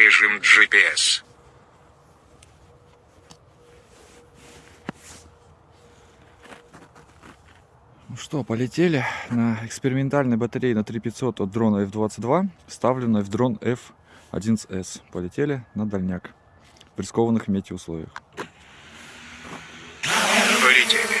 режим GPS. Ну что, полетели на экспериментальной батарее на 3500 от дрона F-22, вставленной в дрон F-11S. Полетели на дальняк в рискованных метеоусловиях. Полетели.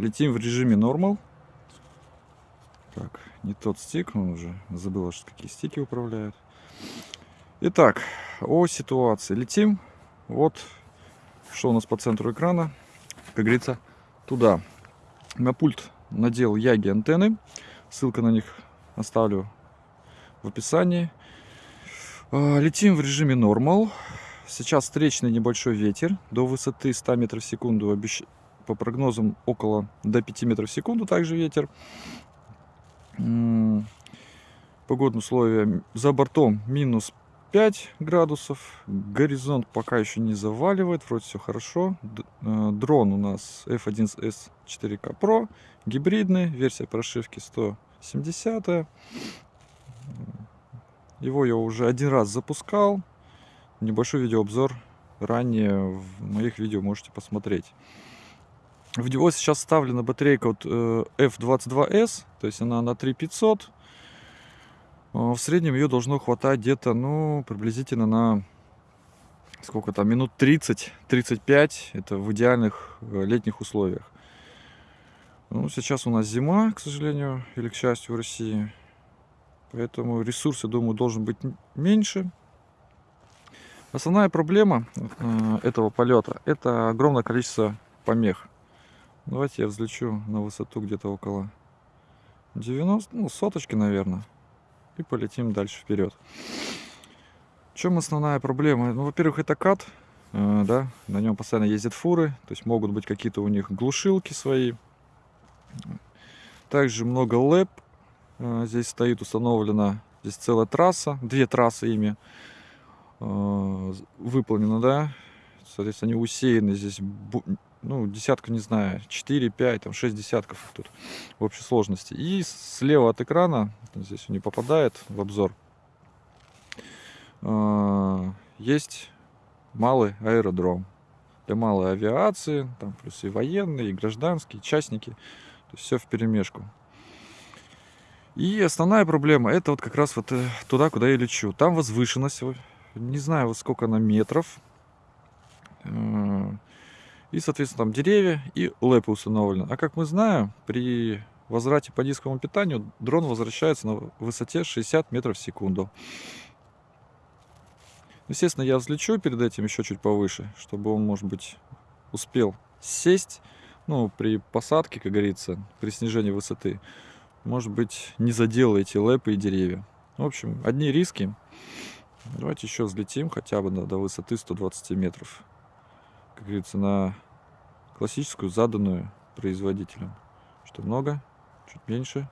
Летим в режиме нормал. Так, не тот стик, он уже забыл, что какие стики управляют. Итак, о ситуации. Летим. Вот, что у нас по центру экрана. Как говорится, туда. На пульт надел Яги антенны. Ссылка на них оставлю в описании. А, Летим в режиме нормал. Сейчас встречный небольшой ветер до высоты 100 метров в секунду. Обещ... По прогнозам около до 5 метров в секунду также ветер. Погодные условия за бортом минус 5 градусов. Горизонт пока еще не заваливает. Вроде все хорошо. Э, Дрон у нас F1S 4K Pro. Гибридный. Версия прошивки 170. Его я уже один раз запускал. Небольшой видеообзор ранее в моих видео можете посмотреть. В него сейчас вставлена батарейка от э, F22S, то есть она на 3500. Э, В среднем ее должно хватать где-то, ну, приблизительно на сколько там, минут 30-35. Это в идеальных э, летних условиях. Ну, сейчас у нас зима, к сожалению, или к счастью в России. Поэтому ресурс, я думаю, должен быть меньше. Основная проблема этого полета это огромное количество помех. Давайте я взлечу на высоту где-то около 90, ну, соточки, наверное. И полетим дальше вперед. В чем основная проблема? Ну, во-первых, это кат, э, да, на нем постоянно ездят фуры, то есть могут быть какие-то у них глушилки свои. Также много лэп. Э, Здесь стоит установлена, здесь целая трасса, две трассы ими э, выполнено, да. Соответственно, они усеяны здесь, ну, десятка, не знаю, 4, 5, там 6 десятков тут в общей сложности. И слева от экрана, здесь он не попадает в обзор, э, есть малый аэродром для малой авиации, там плюс и военные, и гражданские, и частники, то есть все в перемешку. И основная проблема это вот как раз вот э, туда, куда я лечу. Там возвышенность, не знаю, вот сколько она метров. И, соответственно, там деревья и лэпы установлены. А как мы знаем, при возврате по низкому питанию дрон возвращается на высоте 60 метров в секунду. Естественно, я взлечу перед этим еще чуть повыше, чтобы он, может быть, успел сесть. Ну, при посадке, как говорится, при снижении высоты, может быть, не задел эти лэпы и деревья. В общем, одни риски. Давайте еще взлетим хотя бы до высоты 120 метров. Как говорится, на классическую, заданную производителем. Что много, чуть меньше,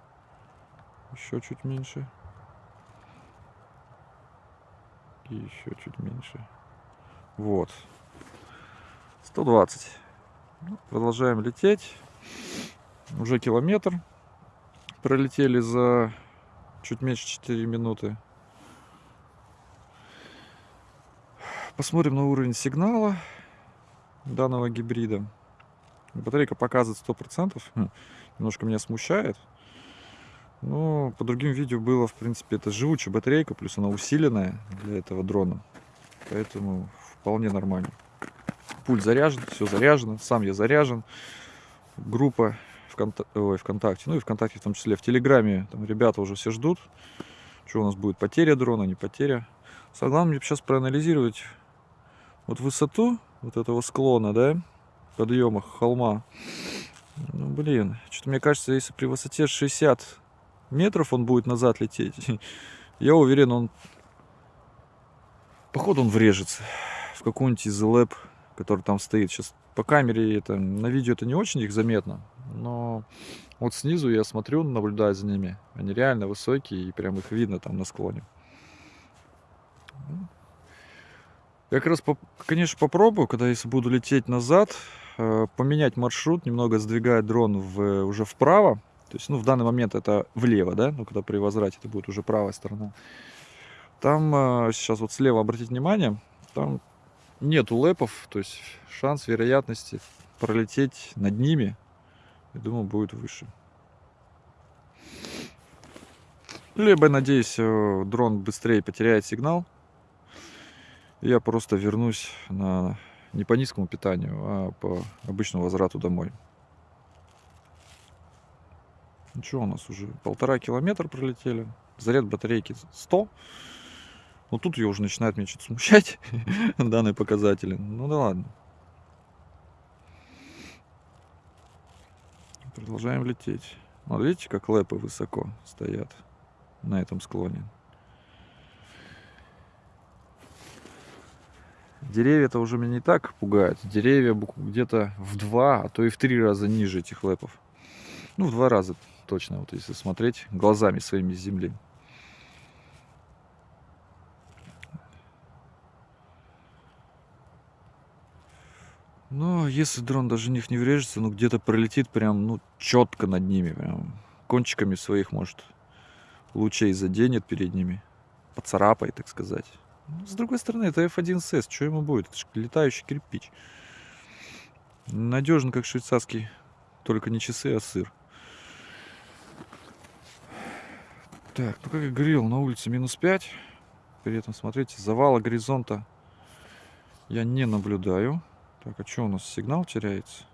еще чуть меньше. И еще чуть меньше. Вот. 120. Ну, Продолжаем лететь. Уже километр. Пролетели за чуть меньше 4 минуты. Посмотрим на уровень сигнала данного гибрида. Батарейка показывает 100%. Хм, Немножко меня смущает. Но по другим видео было, в принципе, это живучая батарейка, плюс она усиленная для этого дрона. Поэтому вполне нормально. Пульт заряжен, все заряжено, сам я заряжен. Группа ВКонта- ой, ВКонтакте, ну и ВКонтакте в том числе. В Телеграме там ребята уже все ждут, что у нас будет потеря дрона, не потеря. Самое главное мне сейчас проанализировать вот высоту вот этого склона, да, подъема холма. Ну, блин, что-то мне кажется, если при высоте 60 метров он будет назад лететь, я уверен, он походу он врежется в какой-нибудь из лэп, который там стоит. Сейчас по камере это, на видео это не очень их заметно, но вот снизу я смотрю, наблюдаю за ними. Они реально высокие и прям их видно там на склоне. Я как раз, конечно, попробую, когда если буду лететь назад, э, поменять маршрут, немного сдвигая дрон в, уже вправо. То есть, ну, в данный момент это влево, да, ну, когда при возврате это будет уже правая сторона. Там э, сейчас вот слева обратить внимание, там нету лэпов, то есть шанс вероятности пролететь над ними, я думаю, будет выше. Либо, надеюсь, э, дрон быстрее потеряет сигнал. Я просто вернусь на не по низкому питанию, а по обычному возврату домой. Ну что у нас уже? Полтора километра пролетели. Заряд батарейки 100. Но тут ее уже начинает меня что-то смущать, данные показатели. Ну да ладно. Продолжаем лететь. Вот видите, как лэпы высоко стоят на этом склоне. Деревья-то уже меня не так пугают. Деревья где-то в два, а то и в три раза ниже этих лэпов. Ну, в два раза точно, вот если смотреть глазами своими с земли. Но если дрон даже в них не врежется, ну где-то пролетит прям, ну, четко над ними, прям кончиками своих, может, лучей заденет перед ними, поцарапает, так сказать. С другой стороны, это F1S, что ему будет? Это ж летающий кирпич. Надежно, как швейцарский, только не часы, а сыр. Так, ну как я говорил, на улице минус 5. При этом, смотрите, завала горизонта я не наблюдаю. Так, а что у нас сигнал теряется?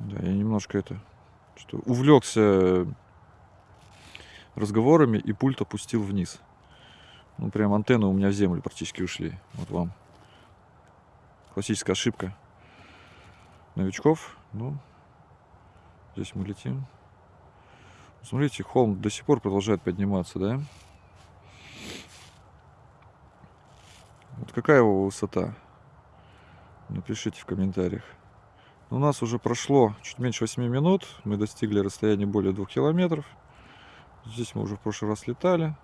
Да, я немножко это что увлекся разговорами и пульт опустил вниз. Ну, прям антенны у меня в землю практически ушли. Вот вам. Классическая ошибка новичков. Ну, здесь мы летим. Смотрите, холм до сих пор продолжает подниматься, да? Вот какая его высота? Напишите в комментариях. У нас уже прошло чуть меньше 8 минут. Мы достигли расстояния более 2 километров. Здесь мы уже в прошлый раз летали.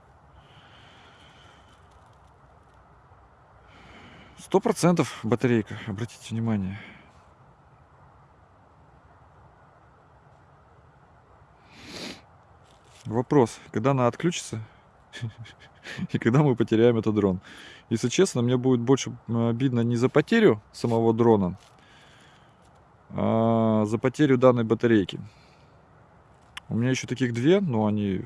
Сто процентов батарейка, обратите внимание. Вопрос, когда она отключится и когда мы потеряем этот дрон. Если честно, мне будет больше обидно не за потерю самого дрона, а за потерю данной батарейки. У меня еще таких две, но они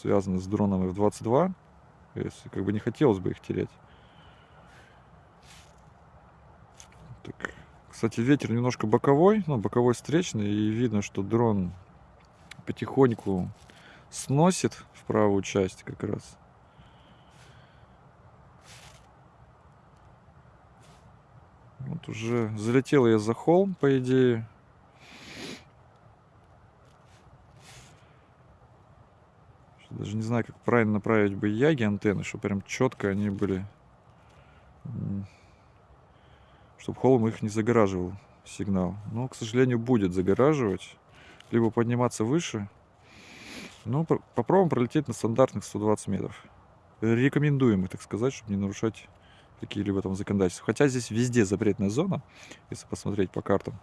связаны с дроном F-22. Если как бы не хотелось бы их терять. Так. Кстати, ветер немножко боковой, ну, боковой встречный, и видно, что дрон потихоньку сносит в правую часть как раз. Вот уже залетел я за холм, по идее. Не знаю, как правильно направить бы яги антенны, чтобы прям четко они были. Чтобы холм их не загораживал сигнал. Но, к сожалению, будет загораживать. Либо подниматься выше. Ну, попробуем пролететь на стандартных 120 метров. Рекомендуемых, так сказать, чтобы не нарушать какие-либо там законодательства. Хотя здесь везде запретная зона, если посмотреть по картам.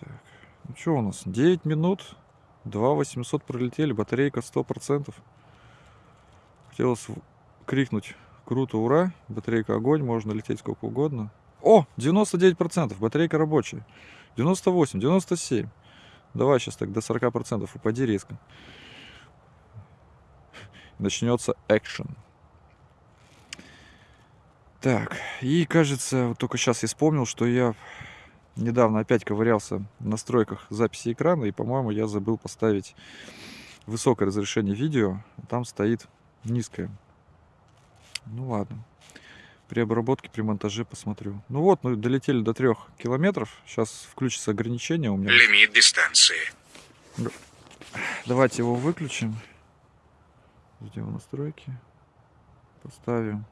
Так, ну что у нас? 9 минут, 2 800 пролетели, батарейка 100%. Хотелось крикнуть круто, ура, батарейка огонь, можно лететь сколько угодно. О, 99%, батарейка рабочая. 98, 97. Давай сейчас так до 40% упади резко начнется экшен. Так, и кажется, вот только сейчас я вспомнил, что я недавно опять ковырялся в настройках записи экрана, и, по-моему, я забыл поставить высокое разрешение видео, там стоит низкое. Ну ладно, при обработке, при монтаже посмотрю. Ну вот, мы долетели до трех километров, сейчас включится ограничение у меня. Лимит дистанции. Давайте его выключим. Ждем настройки. Поставим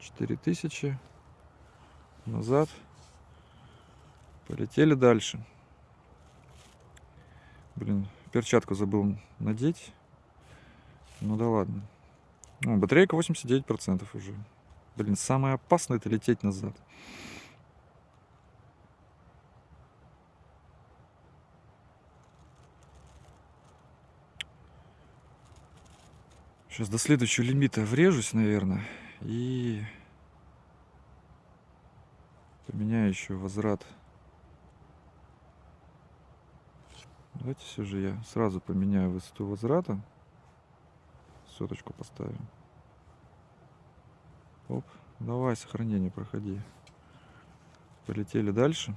4000. Назад. Полетели дальше. Блин, перчатку забыл надеть. Ну да ладно. Ну, батарейка 89% уже. Блин, самое опасное это лететь назад. Сейчас до следующего лимита врежусь, наверное. И поменяю еще возврат. Давайте все же я сразу поменяю высоту возврата. Соточку поставим. Оп, давай сохранение проходи. Полетели дальше.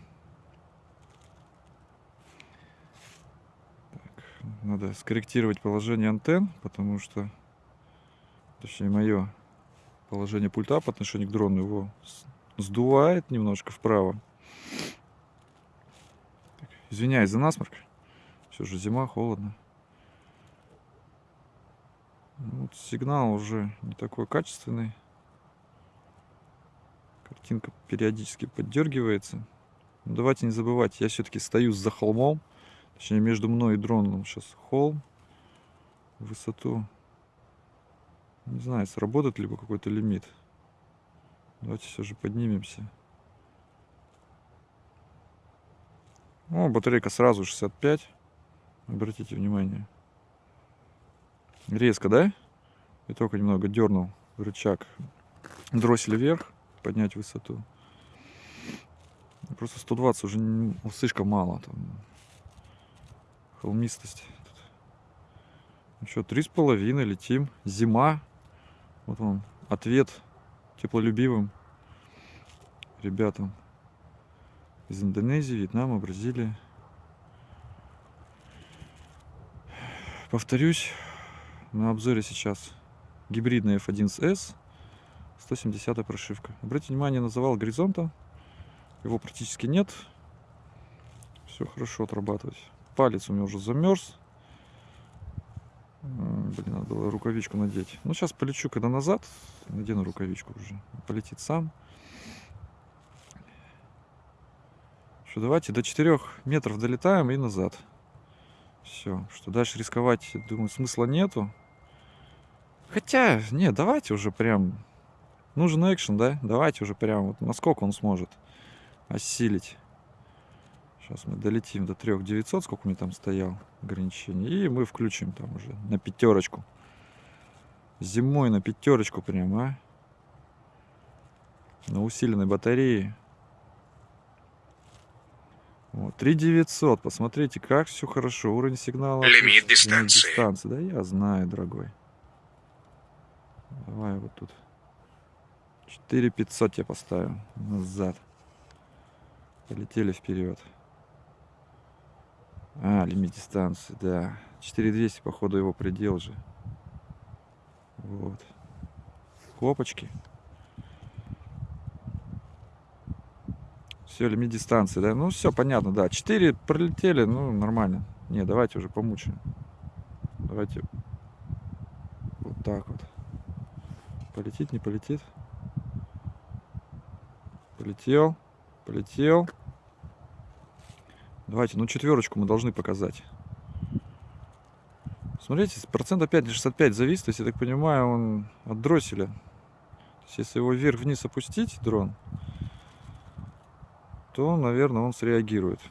Так, надо скорректировать положение антенн, потому что, точнее мое положение пульта по отношению к дрону его сдувает немножко вправо. Извиняюсь за насморк. Все же зима, холодно. Вот сигнал уже не такой качественный. Картинка периодически поддергивается. Но давайте не забывать, я все-таки стою за холмом. Точнее, между мной и дроном сейчас холм. Высоту. Не знаю, сработает ли какой-то лимит. Давайте все же поднимемся. О, батарейка сразу 65. Обратите внимание. Резко, да? И только немного дернул рычаг дроссель вверх, поднять высоту. Просто 120 уже ну, слишком мало. Там холмистость. Ну что, три с половиной летим. Зима. Вот он, ответ теплолюбивым ребятам из Индонезии, Вьетнама, Бразилии. Повторюсь, на обзоре сейчас гибридная F1S 170 прошивка. Обратите внимание на завал горизонта. Его практически нет. Все хорошо отрабатывать. Палец у меня уже замерз. Блин, надо было рукавичку надеть. Ну, сейчас полечу, когда назад, надену рукавичку уже. Полетит сам. Что, давайте до 4 метров долетаем и назад. Все, что дальше рисковать, думаю, смысла нету. Хотя, не, давайте уже прям... Нужен экшен, да? Давайте уже прям, вот насколько он сможет осилить. Сейчас мы долетим до 3900, сколько у меня там стоял ограничение. И мы включим там уже на пятерочку. Зимой на пятерочку прям, а? На усиленной батарее. Вот, 3900, посмотрите, как все хорошо. Уровень сигнала. Лимит дистанции. дистанции. Да, я знаю, дорогой. Давай вот тут. 4500 я поставим назад. Полетели вперед. А, лимит дистанции, да. 4200, походу, его предел же. Вот. Хлопочки. Все, лимит дистанции, да? Ну, все понятно, да. 4 пролетели, ну, нормально. Не, давайте уже помучаем. Давайте вот так вот. Полетит, не полетит? Полетел, полетел. Давайте, ну четверочку мы должны показать. Смотрите, процент опять 65 зависит, то есть, я так понимаю, он от дросселя. То есть, если его вверх-вниз опустить, дрон, то, наверное, он среагирует.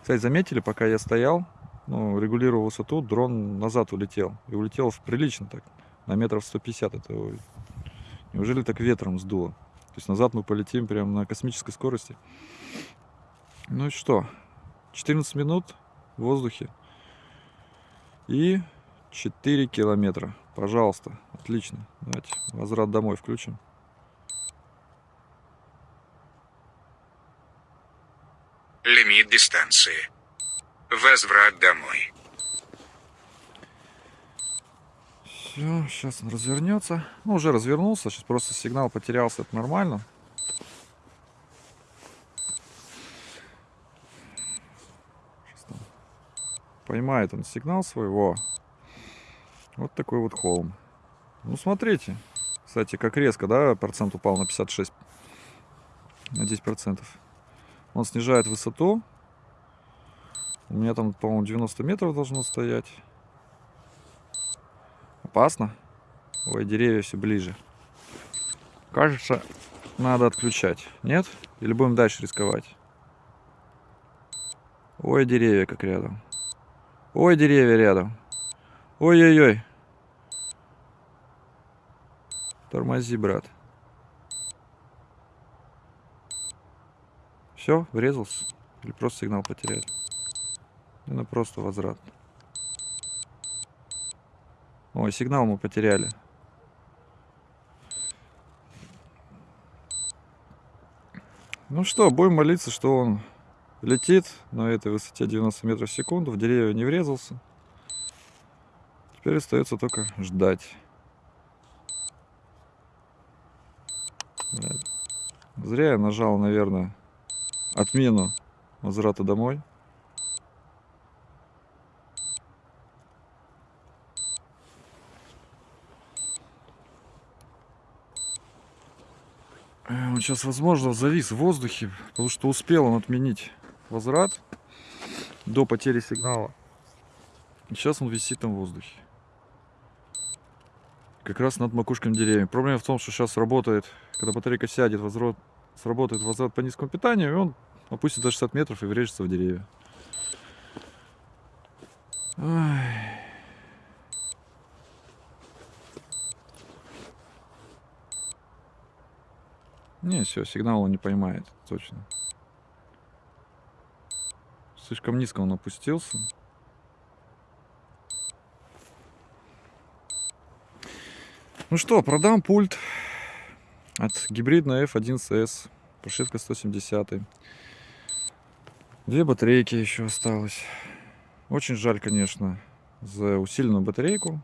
Кстати, заметили, пока я стоял, ну, регулировал высоту, дрон назад улетел. И улетел в прилично так, на метров 150. Это неужели так ветром сдуло? То есть назад мы полетим прямо на космической скорости. Ну и что? 14 минут в воздухе. И 4 километра. Пожалуйста. Отлично. Давайте возврат домой включим. Лимит дистанции. Возврат домой. Все, сейчас он развернется. Ну, уже развернулся. Сейчас просто сигнал потерялся. Это нормально. Поймает он сигнал своего. Вот такой вот холм. Ну, смотрите. Кстати, как резко, да, процент упал на 56. На 10 процентов. Он снижает высоту. У меня там, по-моему, 90 метров должно стоять. Опасно. Ой, деревья все ближе. Кажется, надо отключать. Нет? Или будем дальше рисковать? Ой, деревья как рядом. Ой, деревья рядом. Ой-ой-ой. Тормози, брат. Все, врезался? Или просто сигнал потеряли? Ну, просто возврат. Ой, сигнал мы потеряли. Ну что, будем молиться, что он летит на этой высоте 90 метров в секунду, в деревья не врезался. Теперь остается только ждать. Зря я нажал, наверное, отмену возврата домой. Э, Он сейчас, возможно, завис в воздухе, потому что успел он отменить возврат до потери сигнала. Сейчас он висит там в воздухе. Как раз над макушками деревьев. Проблема в том, что сейчас работает, когда батарейка сядет, возврат, сработает возврат по низкому питанию, и он опустит до 60 метров и врежется в деревья. Ай. Не, все, сигнал он не поймает, точно. Слишком низко он опустился. Ну что, продам пульт от гибридной F1CS. Прошивка 170. Две батарейки еще осталось. Очень жаль, конечно, за усиленную батарейку.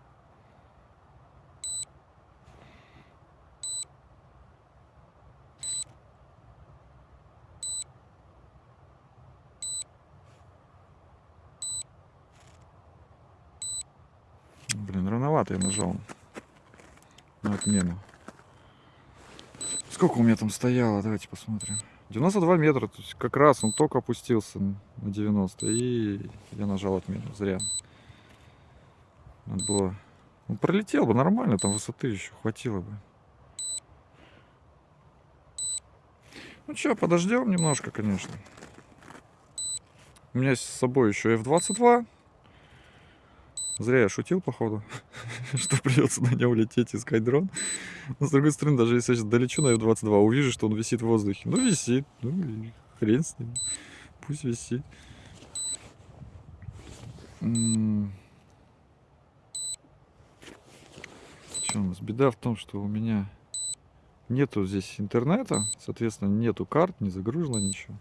Блин, рановато я нажал на отмену. Сколько у меня там стояло? Давайте посмотрим. 92 метра, то есть как раз он только опустился на 90. И я нажал отмену, зря. Надо было... Он пролетел бы нормально, там высоты еще хватило бы. Ну что, подождем немножко, конечно. У меня с собой еще F22. Зря я шутил, походу, что придется на нем лететь, искать дрон. Но с другой стороны, даже если я сейчас долечу на F-22, увижу, что он висит в воздухе. Ну, висит. Ну, хрен с ним. Пусть висит. Что у нас? Беда в том, что у меня нету здесь интернета. Соответственно, нету карт, не загружено ничего.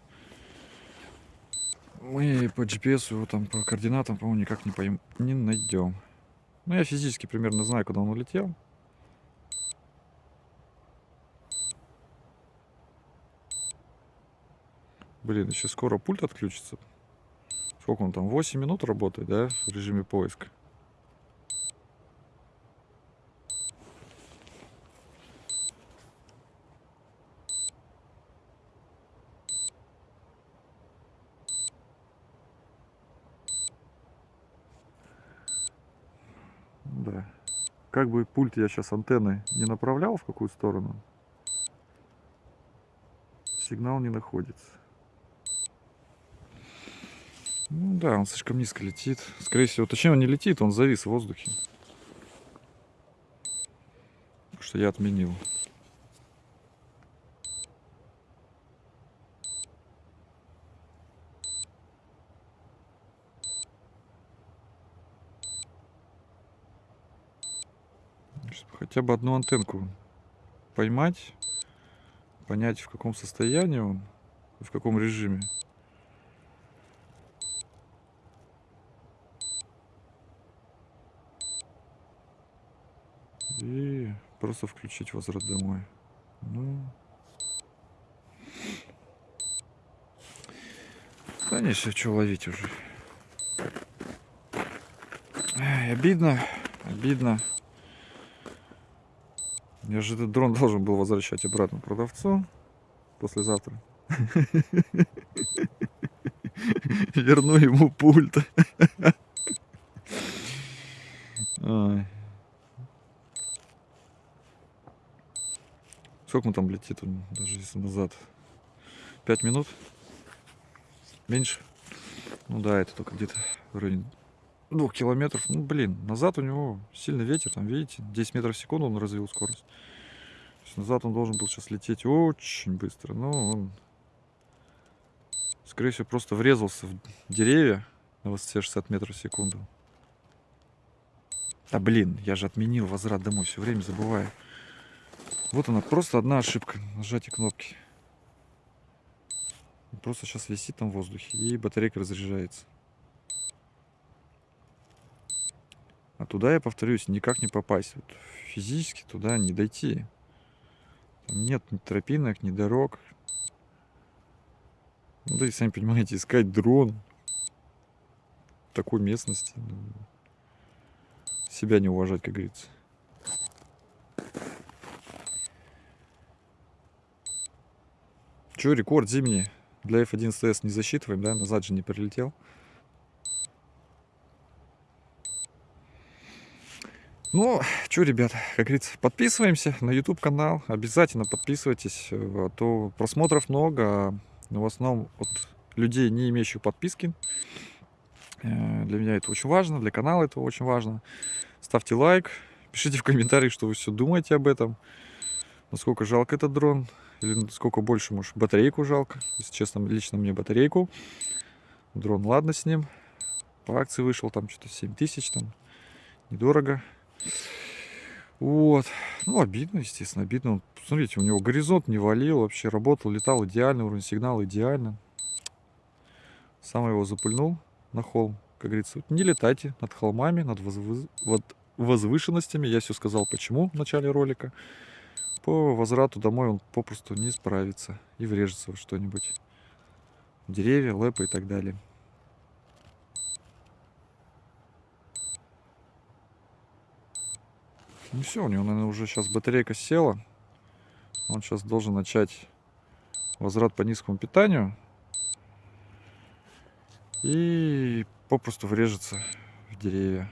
Мы по GPS его там по координатам, по-моему, никак не, пойм... не найдем. Ну, я физически примерно знаю, куда он улетел. Блин, еще скоро пульт отключится. Сколько он там? 8 минут работает, да, в режиме поиска. Да. Как бы пульт я сейчас антенны не направлял в какую сторону, сигнал не находится. Ну да, он слишком низко летит. Скорее всего, точнее он не летит, он завис в воздухе. Что я отменил. Хотя бы одну антенку поймать, понять в каком состоянии он, в каком режиме. И просто включить возврат домой. Ну. Да не, все, что ловить уже. Ай, обидно, обидно. Я же этот дрон должен был возвращать обратно продавцу послезавтра. Верну ему пульт. Сколько мы там летит, даже если назад? Пять минут? Меньше? Ну да, это только где-то в районе двух километров. Ну, блин, назад у него сильный ветер, там, видите, 10 метров в секунду он развил скорость. Назад он должен был сейчас лететь очень быстро, но он, скорее всего, просто врезался в деревья на высоте 60 метров в секунду. Да блин, я же отменил возврат домой, все время забываю. Вот она, просто одна ошибка, нажатие кнопки. Просто сейчас висит там в воздухе, и батарейка разряжается. А туда, я повторюсь, никак не попасть. Вот физически туда не дойти. Там нет ни тропинок, ни дорог. Ну, да и сами понимаете, искать дрон в такой местности. ну, себя не уважать, как говорится. Че, рекорд зимний для F11S не засчитываем, да? Назад же не прилетел. Ну, что, ребят, как говорится, подписываемся на YouTube канал. Обязательно подписывайтесь, э, а то просмотров много, а в основном от людей, не имеющих подписки. Э, Для меня это очень важно, для канала это очень важно. Ставьте лайк, пишите в комментариях, что вы все думаете об этом. Насколько жалко этот дрон, или сколько больше, может, батарейку жалко. Если честно, лично мне батарейку. Дрон, ладно с ним. По акции вышел там что-то 7 тысяч, там недорого. Вот. Ну, обидно, естественно, обидно. Смотрите, у него горизонт не валил, вообще работал, летал идеально, уровень сигнала идеально. Сам его запульнул на холм. Как говорится, не летайте над холмами, над возвы- вот возвышенностями. Я все сказал, почему в начале ролика. По возврату домой он попросту не справится и врежется во что-нибудь. Деревья, лэпы и так далее. Ну все, у него, наверное, уже сейчас батарейка села. Он сейчас должен начать возврат по низкому питанию. И попросту врежется в деревья.